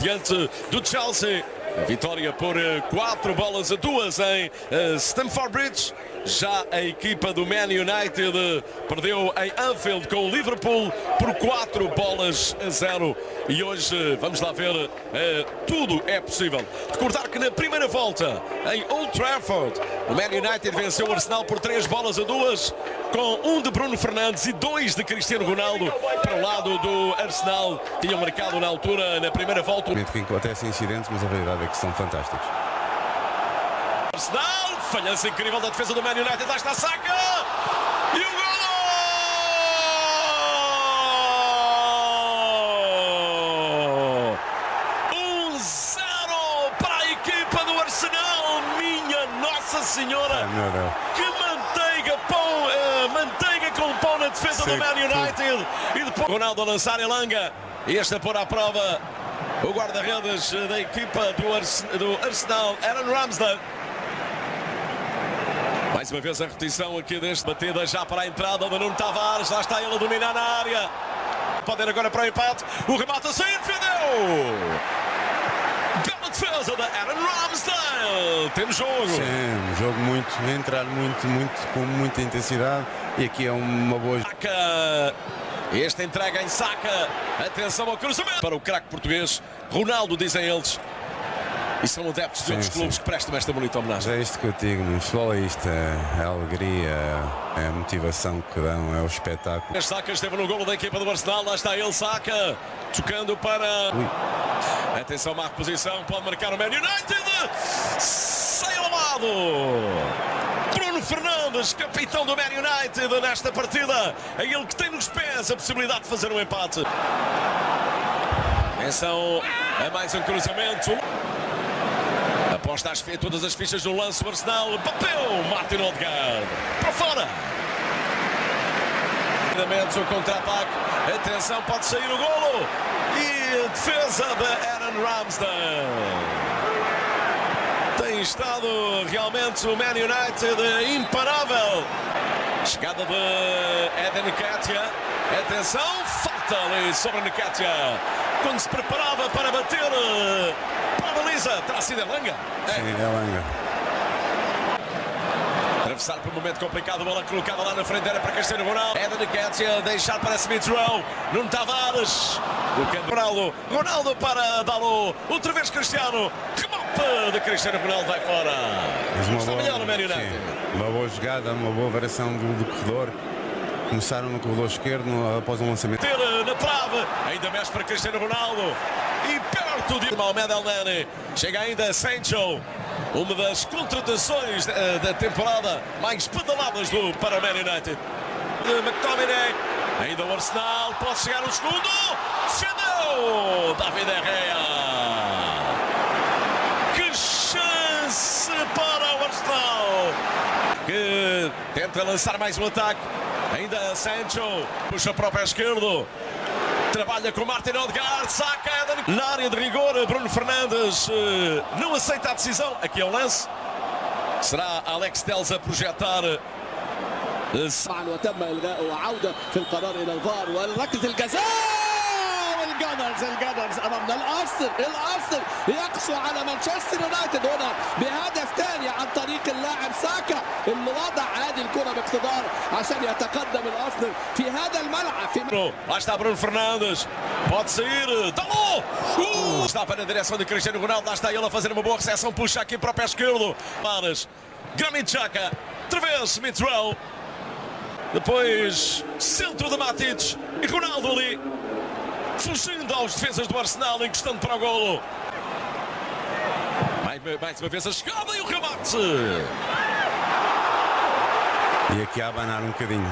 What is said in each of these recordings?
diante do Chelsea. Vitória por 4 bolas a 2 em Stamford Bridge. Já a equipa do Man United perdeu em Anfield com o Liverpool por 4 bolas a 0. E hoje, vamos lá ver, tudo é possível. Recordar que na primeira volta, em Old Trafford, o Man United venceu o Arsenal por 3 bolas a 2, com um de Bruno Fernandes e dois de Cristiano Ronaldo para o lado do Arsenal. Tinham marcado na altura, na primeira volta. Que acontecem incidentes, mas a realidade é que são fantásticos. Arsenal, falhança incrível da defesa do Man United, lá está a saca! E o golo! 1-0 para a equipa do Arsenal, minha Nossa Senhora! Que manteiga, pão, eh, manteiga com pão na defesa do. Man United! E depois Ronaldo a lançar em Langa, este a pôr à prova o guarda-redes da equipa do Arsenal, Aaron Ramsdale. Mais uma vez a repetição aqui deste batida já para a entrada do Nuno Tavares. Lá está ele a dominar na área. Pode ir agora para o empate. O remate a sair, defendeu! Bela defesa da Aaron Ramsdale. Temos jogo. Sim, um jogo muito, entrar muito, muito, com muita intensidade. E aqui é uma boa. Saca. Este entrega em saca. Atenção ao cruzamento. Para o craque português, Ronaldo, dizem eles. E são adeptos de outros sim. clubes que prestam esta bonita homenagem. Mas é isto que eu digo, no futebol é isto, é a alegria, é a motivação que dão, é o espetáculo. As sacas esteve no golo da equipa do Arsenal. Lá está ele, saca. Tocando para. Ui. Atenção, má reposição. Pode marcar o Man United. Sai ao lado. Bruno Fernandes, capitão do Man United nesta partida. É ele que tem nos pés a possibilidade de fazer um empate. Atenção a mais um cruzamento. Aposta as, todas as fichas no lance do Arsenal. Bateu Martin Odegaard. Para fora. O contra-ataque. Atenção, pode sair o golo. E a defesa de Aaron Ramsdale. Tem estado realmente o Man United imparável. Chegada de Eden Nketiah. Atenção, falta ali sobre Nketiah. Quando se preparava para bater eh, para a baliza. Terá sido a Langa. É. Sim, é langa. Atravessar por um momento complicado, bola colocada lá na frente, era para Cristiano Ronaldo. Eden Nketiah, deixar para Smith Rowe. Nuno Tavares. Colocando Ronaldo. Ronaldo para Dalot. Outra vez Cristiano. Remate de Cristiano Ronaldo vai fora. Mas uma Está boa, melhor no Man United. sim, uma boa jogada, uma boa variação do, do corredor. Começaram no corredor esquerdo após um lançamento. Ter eh, na trave, ainda mexe para Cristiano Ronaldo e perto de Mohamed El Nani. Chega ainda Sancho, uma das contratações eh, da temporada mais pedaladas do para United. De McTominay, ainda o Arsenal, pode chegar o segundo, defendeu David Herrera. Que chance para o Arsenal! Que tenta lançar mais um ataque. Ainda Sancho puxa para o pé esquerdo. Trabalha com Martin Odegaard, saca Eden. Na área de rigor, Bruno Fernandes eh, não aceita a decisão. Aqui é o lance. Será Alex Telles a projetar. eh, معا وتم الغاء وعوده في القرار الى الفار وركله الجزاء والجانرز الجانرز امامنا الارسنال الارسنال يقسو على مانشستر يونايتد هنا بهدف ثاني عن طريق اللاعب ساكا اللي وضع هذه الكره باقتدار عشان يتقدم الارسنال في هذا الملعب في Bruno. Lá está Bruno Fernandes. Pode sair. Dalou! Uh! Está para a direção de Cristiano Ronaldo. Lá está ele a fazer uma boa recepção. Puxa aqui para o pé esquerdo. Maras. Granit Xhaka. Outra vez Smith Rowe. Depois centro de Matic. E Ronaldo ali. Fugindo aos defesas do Arsenal. Encostando para o golo. Mais, mais uma vez a chegada e o remate. E aqui a abanar um bocadinho.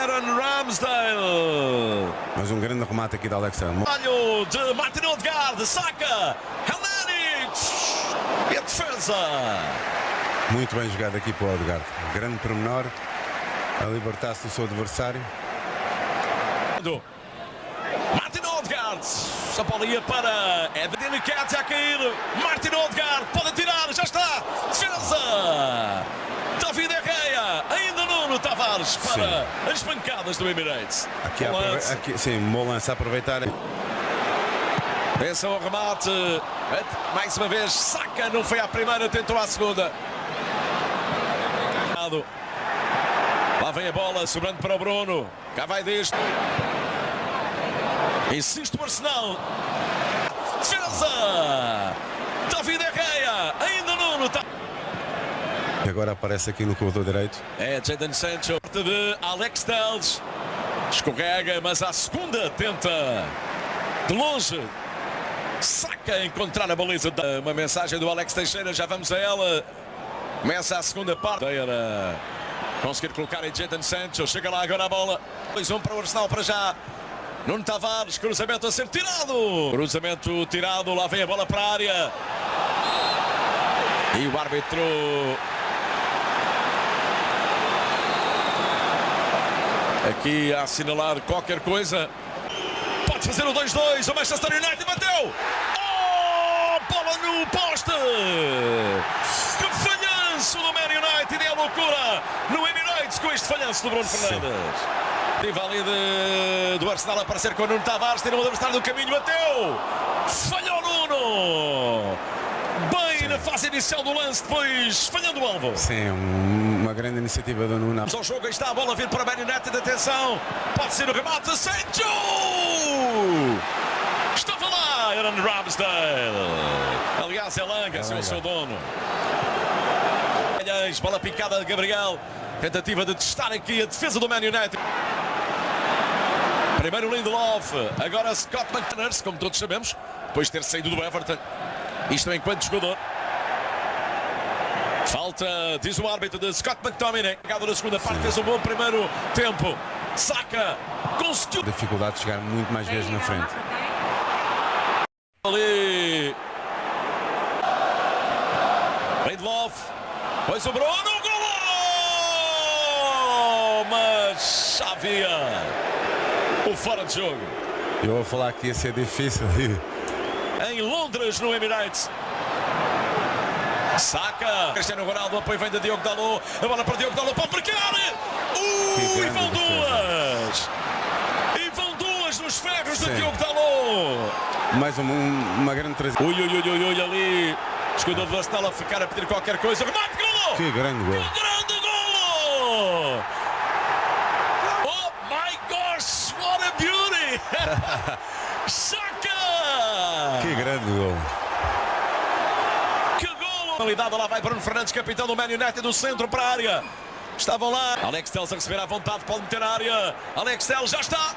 Aaron Ramsdale. Mas um grande remate aqui da Alexandre. Trabalho de Martin Odegaard, saca, Helenic e a defesa. Muito bem jogado aqui para o Odegaard. Grande pormenor. A libertar-se do seu adversário. Do Odegaard, a bola ia para Eden Nketiah a cair. Martin Odegaard pode tirar, já está, defesa. David Herrera, ainda Nuno Tavares para as pancadas do Emirates. Aqui, Bom lance. aqui sim, bom lance a aproveitar. Pensa o remate. Mais uma vez, saca. Não foi a primeira, tentou a segunda. Lá vem a bola, sobrando para o Bruno. Cá vai deste. Insiste o Arsenal. Defesa! David Herrera. Ainda Nuno. Tá... Agora aparece aqui no corredor direito. É Jadon Sancho. De Alex Telles. Escorrega, mas à segunda tenta. De longe. Saca a encontrar a baliza. Uma mensagem do Alex Teixeira. Já vamos a ela. Começa a segunda parte. Conseguir colocar em Jadon Sancho. Chega lá agora a bola. 2-1 para o Arsenal para já. Nuno Tavares, cruzamento a ser tirado. Cruzamento tirado, lá vem a bola para a área. E o árbitro aqui a assinalar qualquer coisa. Pode fazer o 2-2. O Manchester United bateu. Oh, bola no poste. Que falhanço do Man United. É a loucura Emirates com este falhanço do Bruno Fernandes. Tive ali de, do Arsenal a aparecer com o Nuno Tavares. Tirou o adversário do caminho. Bateu. Falhou Nuno. Bem Sim. na fase inicial do lance, depois falhando o alvo. Sim, uma grande iniciativa do Nuno. Vamos ao jogo, aí está a bola a vir para Man United, atenção, pode ser o remate, Sancho! Estava lá, Aaron Ramsdale. Aliás, é Langa, é o seu dono. Bola picada de Gabriel, tentativa de testar aqui a defesa do Man United. Primeiro Lindelof, agora Scott McTanners, como todos sabemos, depois de ter saído do Everton. Isto enquanto jogador. Falta, diz o árbitro de Scott McTominay. Chegado na segunda parte, fez um bom primeiro tempo. Saca, conseguiu. Dificuldade de chegar muito mais vezes na frente. Ali. Lindelof. Pois o Bruno. Gol! Havia o fora de jogo. Eu vou falar que ia ser difícil em Londres, no Emirates. Saca. Cristiano Ronaldo, apoio vem de Diogo Dalot. A bola para Diogo Dalot para marcar. Uh, e vão duas. E vão duas nos ferros Sim. de Diogo Dalot. Mais uma, uma grande tragédia. Ui, ui, ui, ui, ali. Escudo do Arsenal a ficar a pedir qualquer coisa. Remate, golo! Que grande gol. Que grande golo! Oh my gosh, what a beauty! Que grande gol. Que gol! Qualidade, lá vai Bruno Fernandes, capitão do Man United do centro para a área. Estavam lá. Alex Telles a receber à vontade, pode meter a área. Alex Telles já está.